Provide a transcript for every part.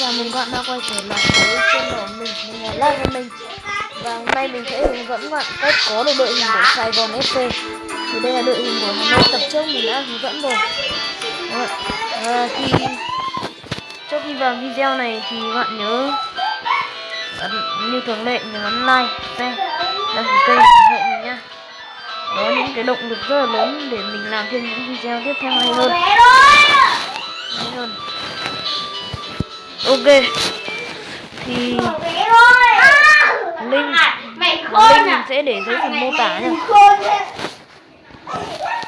chào mừng các bạn đã quay trở lại với kênh của mình, mình là Lan của mình Và hôm nay mình sẽ hướng dẫn các bạn cách có được đội hình của Sài Gòn FC Thì đây là đội hình của Hà Nội tập trước mình đã hướng dẫn rồi. À, khi trước khi vào video này thì các bạn nhớ ấn, như thường lệ nhớ ấn like, đăng ký kênh ủng hộ mình nha. Đó những cái động lực rất là lớn để mình làm thêm những video tiếp theo hay hơn. Hay hơn ok. Thì link link mình sẽ để dưới phần mô tả nha.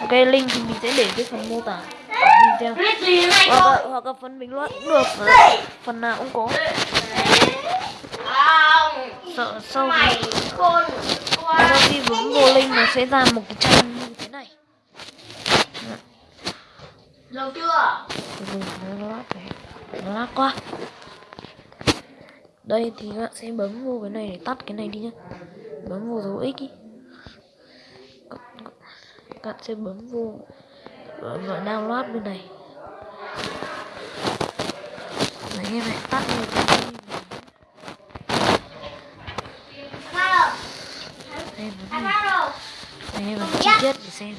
Ok link thì mình sẽ để dưới phần mô tả. Video hoặc là, hoặc là phần bình luận cũng được. Phần nào cũng có. Sợ sau khi sau khi bấm vô link nó sẽ ra một cái trang như thế này. Lâu chưa nó lát quá. Đây thì các bạn sẽ bấm vô cái này để tắt cái này đi nhá. Bấm vô dấu x ý các bạn sẽ bấm vô gọi download bên này. Đấy, em hãy tắt đi. Em bấm em bấm chi tiết để xem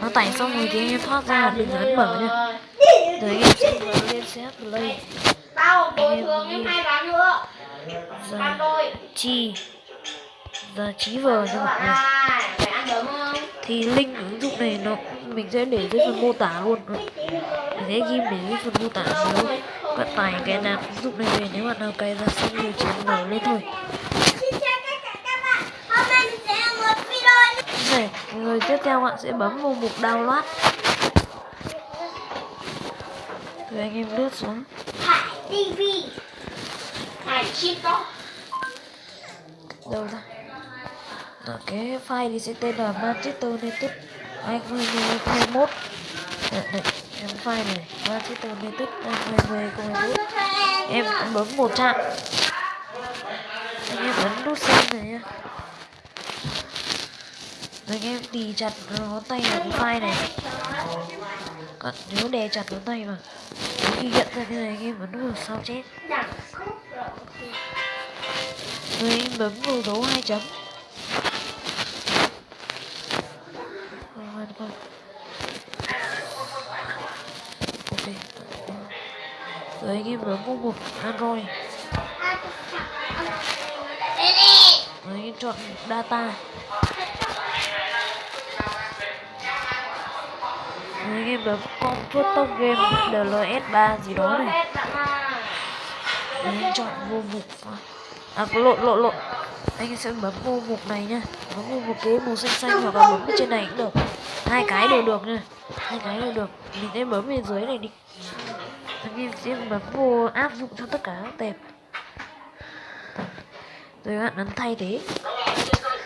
nó tải xong rồi thì anh em thoát ra đừng ấn mở nha. Rồi anh em sẽ mở lên set play. Tao bồi thường em hai ván nữa giờ chi. Giờ trí vờ cho mọi người thì link ứng dụng này nó mình sẽ để dưới phần mô tả luôn. Mình sẽ ghim để dưới phần mô tả nếu bạn tải cái nạp ứng dụng này về nếu bạn nào cài ra xong rồi chỉ mở lên thôi Xin chào tất cả các bạn Hôm nay mình sẽ làm một video rồi tiếp theo bạn sẽ bấm vào mục download. Rồi anh em lướt xuống. Hải TV Hải chip đâu ra? Ở cái file thì sẽ tên là Manchester United 2021 Đây, đây, em file này Manchester United 2021 Em bấm một chạm. Anh em ấn nút xem này nhá anh em đi chặt ngón tay vào cái file này. Còn nếu đè chặt ngón tay vào Khi nhận ra cái này anh em bấm vào sao chết. Rồi anh bấm vào dấu hai chấm. Rồi, con. Ok. Rồi anh em bấm vào một Android. Rồi anh em chọn data. Rồi con em bấm Game DLS3 gì đó này. Đấy, anh chọn vô mục À có lộn lộn lộn. Anh sẽ bấm vô mục này nhá. Bấm vô mục cái màu xanh xanh hoặc là bấm trên này cũng được. Hai cái đều được nha. Hai cái đều được. Mình sẽ bấm bên dưới này đi. Anh em sẽ bấm vô áp dụng cho tất cả các tệp. Rồi các bạn ấn thay thế.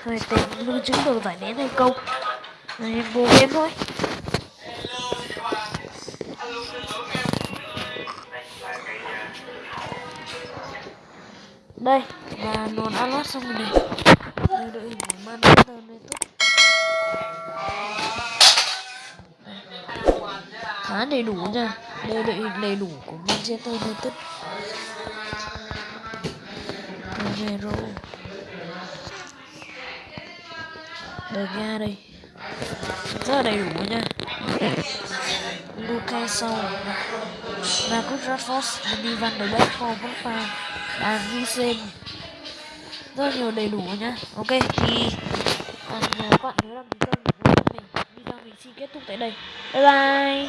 Rồi tệp lưu trữ được giải nén hay không? Này vô game thôi. Đây và nón đã lót xong rồi này. Đây đội hình của Manchester United khá đầy đủ nha. Đây đội hình đầy đủ của Manchester United. Romero. De Gea đây. Rất là đầy đủ nha. Lucas sau Marcus Văn, Benny Van der Beek Paul Pogba đàn Visen rất nhiều đầy đủ nhá. Ok thì còn các bạn nhớ đăng ký kênh của mình video mình xin kết thúc tại đây. Bye bye.